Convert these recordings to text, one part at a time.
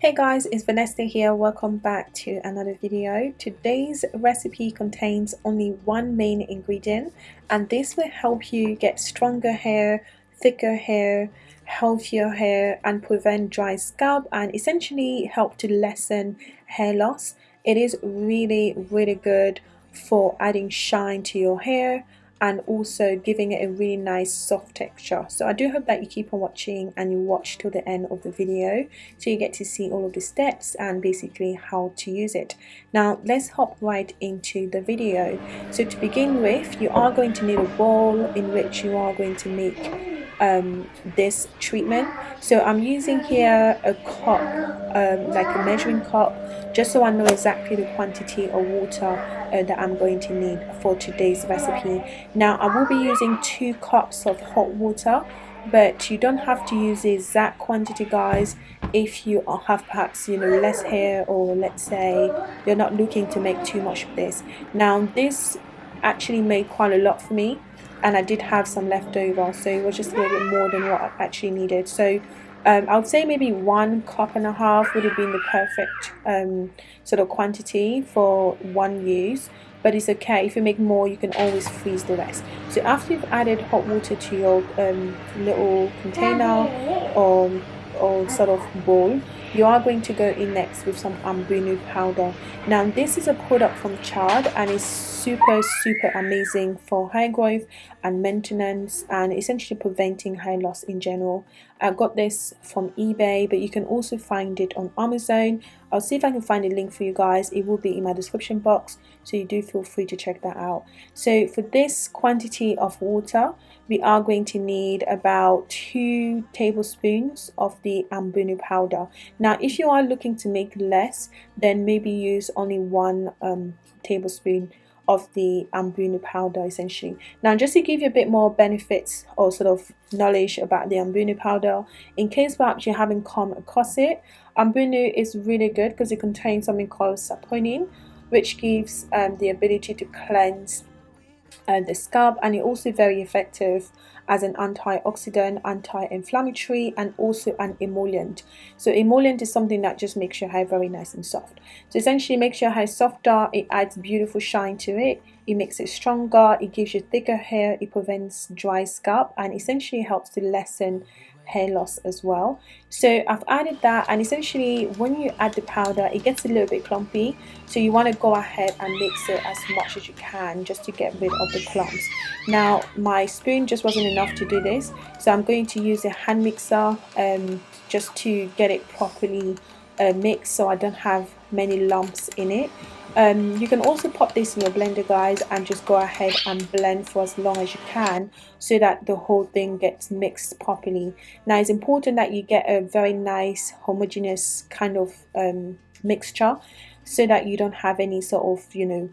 Hey guys, it's Vanessa here. Welcome back to another video. Today's recipe contains only one main ingredient and this will help you get stronger hair, thicker hair, healthier hair and prevent dry scalp and essentially help to lessen hair loss. It is really really good for adding shine to your hair and also giving it a really nice soft texture. So I do hope that you keep on watching and you watch till the end of the video so you get to see all of the steps and basically how to use it. Now let's hop right into the video. So to begin with you are going to need a bowl in which you are going to make um, this treatment. So I'm using here a cup um, like a measuring cup just so I know exactly the quantity of water uh, that I'm going to need for today's recipe. Now I will be using two cups of hot water but you don't have to use the exact quantity guys. If you have perhaps you know less hair or let's say you're not looking to make too much of this. Now this actually made quite a lot for me and I did have some left over so it was just a little bit more than what I actually needed. So um, I would say maybe one cup and a half would have been the perfect um, sort of quantity for one use but it's okay. If you make more you can always freeze the rest. So after you've added hot water to your um, little container or, or sort of bowl you are going to go in next with some ambunu powder. Now this is a product from Chad and it's super super amazing for hair growth and maintenance and essentially preventing hair loss in general I got this from eBay but you can also find it on Amazon. I'll see if I can find a link for you guys. It will be in my description box so you do feel free to check that out. So for this quantity of water we are going to need about two tablespoons of the ambunu powder. Now if you are looking to make less then maybe use only one um, tablespoon of the ambunu powder essentially. Now just to give you a bit more benefits or sort of knowledge about the ambunu powder in case perhaps you haven't come across it ambunu is really good because it contains something called saponin which gives um, the ability to cleanse the scalp and it's also very effective as an antioxidant, anti-inflammatory and also an emollient. So emollient is something that just makes your hair very nice and soft. So essentially makes your hair softer, it adds beautiful shine to it, it makes it stronger, it gives you thicker hair, it prevents dry scalp and essentially helps to lessen hair loss as well. So I've added that and essentially when you add the powder it gets a little bit clumpy. So you want to go ahead and mix it as much as you can just to get rid of the clumps. Now my spoon just wasn't enough to do this so I'm going to use a hand mixer um, just to get it properly uh, mixed so I don't have many lumps in it um, you can also pop this in your blender guys and just go ahead and blend for as long as you can so that the whole thing gets mixed properly. Now it's important that you get a very nice homogeneous kind of um, mixture so that you don't have any sort of you know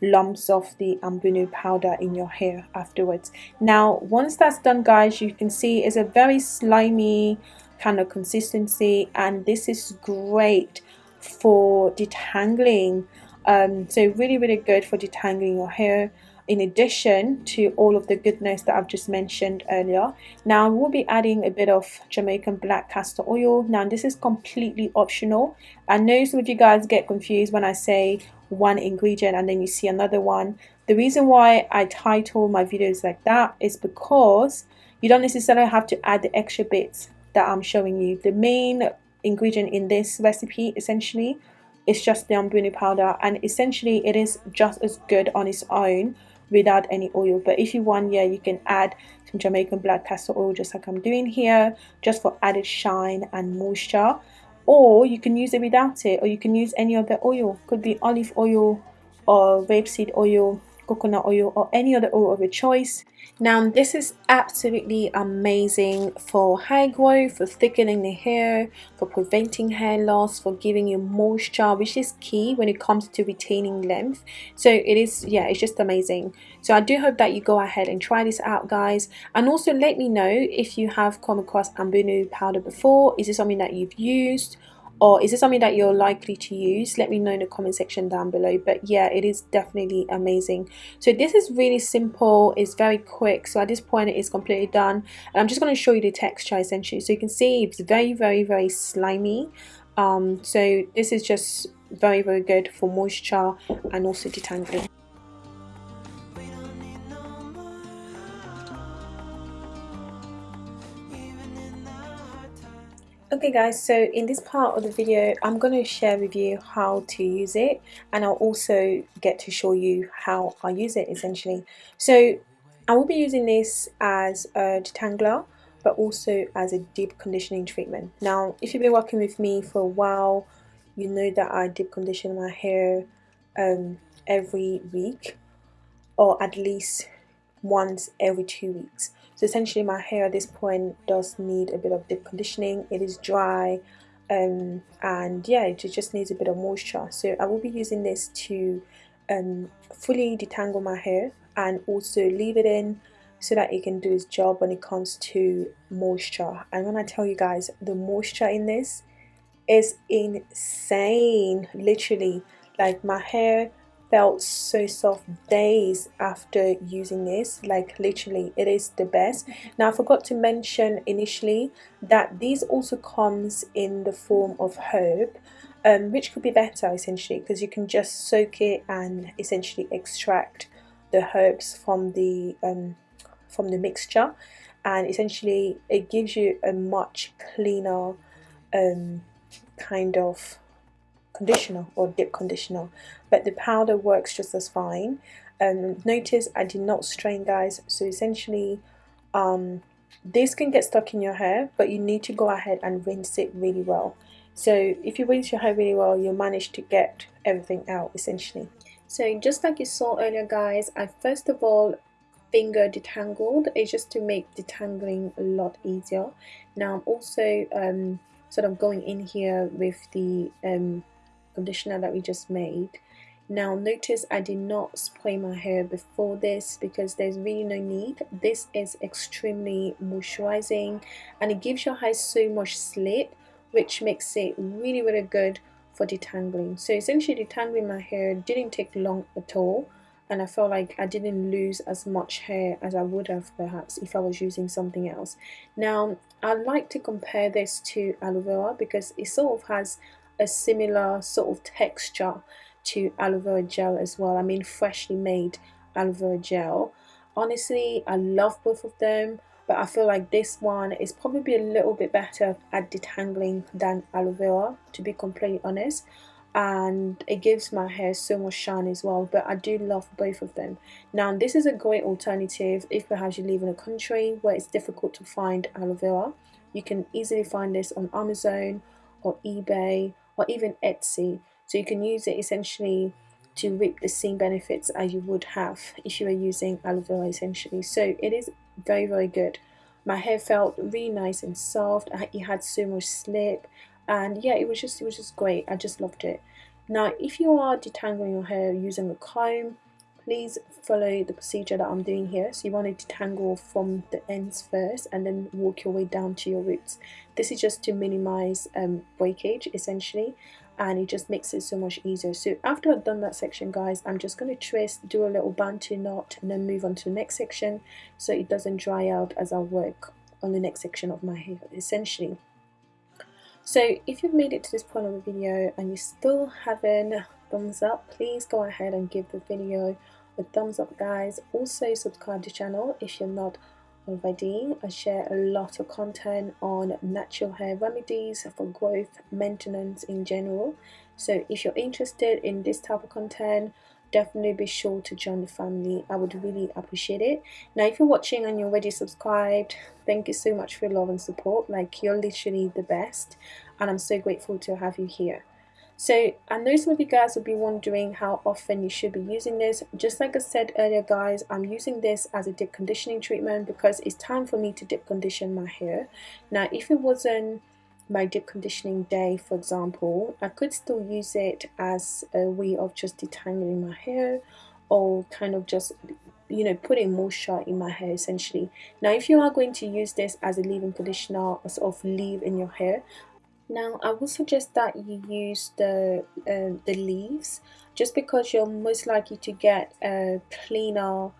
lumps of the ambunu powder in your hair afterwards. Now once that's done guys you can see it's a very slimy kind of consistency and this is great for detangling um, so really really good for detangling your hair in addition to all of the goodness that I've just mentioned earlier. Now we'll be adding a bit of Jamaican black castor oil. Now this is completely optional. I know some of you guys get confused when I say one ingredient and then you see another one. The reason why I title my videos like that is because you don't necessarily have to add the extra bits that I'm showing you. The main ingredient in this recipe essentially it's just the ambunu powder and essentially it is just as good on its own without any oil. But if you want yeah you can add some Jamaican black castor oil just like I'm doing here just for added shine and moisture. Or you can use it without it or you can use any other oil. Could be olive oil or rapeseed oil coconut oil or any other oil of your choice now this is absolutely amazing for hair growth, for thickening the hair, for preventing hair loss, for giving you moisture which is key when it comes to retaining length. So it is, yeah, it's just amazing. So I do hope that you go ahead and try this out guys and also let me know if you have come across Ambunu powder before. Is it something that you've used? Or is it something that you're likely to use? Let me know in the comment section down below. But yeah it is definitely amazing. So this is really simple. It's very quick. So at this point it is completely done. And I'm just going to show you the texture essentially. So you can see it's very very very slimy. Um, so this is just very very good for moisture and also detangling Okay guys, so in this part of the video, I'm going to share with you how to use it and I'll also get to show you how I use it essentially. So I will be using this as a detangler but also as a deep conditioning treatment. Now, if you've been working with me for a while, you know that I deep condition my hair um, every week or at least once every two weeks. So essentially my hair at this point does need a bit of deep conditioning. It is dry um, and yeah, it just needs a bit of moisture. So I will be using this to um, fully detangle my hair and also leave it in so that it can do its job when it comes to moisture. And when I tell you guys, the moisture in this is insane, literally. Like my hair felt so soft days after using this. Like literally it is the best. Now I forgot to mention initially that these also comes in the form of herb um, which could be better essentially because you can just soak it and essentially extract the herbs from the um, from the mixture. And essentially it gives you a much cleaner um, kind of conditioner or dip conditioner but the powder works just as fine. Um, notice I did not strain guys. So essentially um, this can get stuck in your hair but you need to go ahead and rinse it really well. So if you rinse your hair really well you'll manage to get everything out essentially. So just like you saw earlier guys I first of all finger detangled. It's just to make detangling a lot easier. Now I'm also um, sort of going in here with the um, conditioner that we just made. Now notice I did not spray my hair before this because there's really no need. This is extremely moisturizing and it gives your hair so much slip which makes it really really good for detangling. So essentially detangling my hair didn't take long at all and I felt like I didn't lose as much hair as I would have perhaps if I was using something else. Now I like to compare this to aloe vera because it sort of has a similar sort of texture to aloe vera gel as well. I mean freshly made aloe vera gel. Honestly I love both of them but I feel like this one is probably a little bit better at detangling than aloe vera to be completely honest and it gives my hair so much shine as well but I do love both of them now this is a great alternative if perhaps you live in a country where it's difficult to find aloe vera you can easily find this on Amazon or eBay or even Etsy. So you can use it essentially to reap the same benefits as you would have if you were using aloe vera essentially. So it is very very good. My hair felt really nice and soft. It had so much slip. And yeah it was just it was just great. I just loved it. Now if you are detangling your hair using a comb please follow the procedure that I'm doing here. So you want to detangle from the ends first and then walk your way down to your roots. This is just to minimize um, breakage essentially and it just makes it so much easier. So after I've done that section guys I'm just going to twist do a little bantu knot and then move on to the next section so it doesn't dry out as I work on the next section of my hair essentially. So if you've made it to this point of the video and you still haven't thumbs up, please go ahead and give the video a thumbs up guys. Also subscribe to the channel if you're not already. I share a lot of content on natural hair remedies for growth, maintenance in general. So if you're interested in this type of content, definitely be sure to join the family i would really appreciate it now if you're watching and you're already subscribed thank you so much for your love and support like you're literally the best and i'm so grateful to have you here so I know some of you guys will be wondering how often you should be using this. Just like I said earlier guys, I'm using this as a dip conditioning treatment because it's time for me to dip condition my hair. Now if it wasn't my deep conditioning day for example I could still use it as a way of just detangling my hair or kind of just you know putting moisture in my hair essentially now if you are going to use this as a leave-in conditioner or sort of leave in your hair now I would suggest that you use the uh, the leaves just because you're most likely to get a cleaner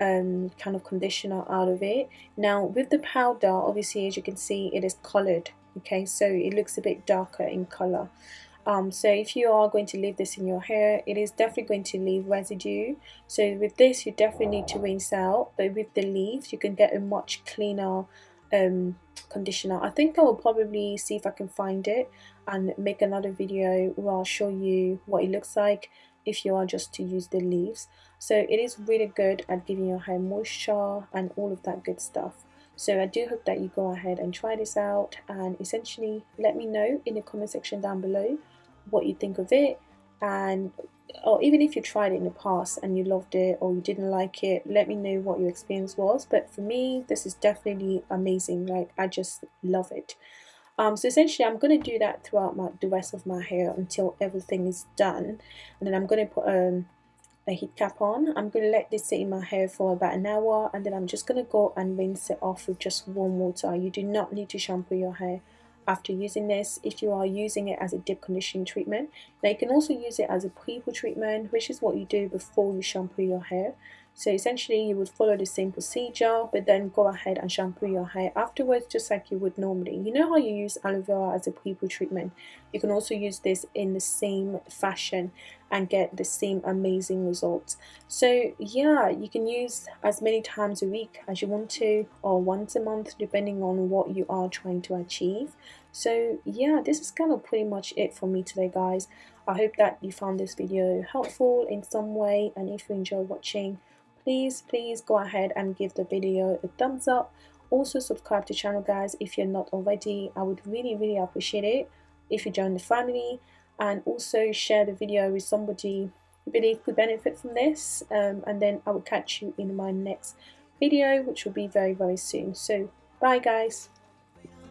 um, kind of conditioner out of it. Now with the powder obviously as you can see it is colored okay? So it looks a bit darker in color. Um, so if you are going to leave this in your hair it is definitely going to leave residue. So with this you definitely need to rinse out but with the leaves you can get a much cleaner um, conditioner. I think I will probably see if I can find it and make another video where I'll show you what it looks like if you are just to use the leaves. So it is really good at giving your hair moisture and all of that good stuff. So I do hope that you go ahead and try this out and essentially let me know in the comment section down below what you think of it and or even if you tried it in the past and you loved it or you didn't like it let me know what your experience was. But for me this is definitely amazing. Like I just love it. Um, so essentially I'm going to do that throughout my, the rest of my hair until everything is done. And then I'm going to put um, a heat cap on. I'm going to let this sit in my hair for about an hour. And then I'm just going to go and rinse it off with just warm water. You do not need to shampoo your hair after using this if you are using it as a deep conditioning treatment. Now you can also use it as a pre-poo treatment which is what you do before you shampoo your hair. So essentially you would follow the same procedure but then go ahead and shampoo your hair afterwards just like you would normally. You know how you use aloe vera as a pre-poo treatment? You can also use this in the same fashion and get the same amazing results. So yeah, you can use as many times a week as you want to or once a month depending on what you are trying to achieve. So yeah, this is kind of pretty much it for me today guys. I hope that you found this video helpful in some way and if you enjoyed watching, please please go ahead and give the video a thumbs up. Also subscribe to the channel guys if you're not already. I would really really appreciate it if you join the family and also share the video with somebody you believe could benefit from this um, and then I will catch you in my next video which will be very very soon so bye guys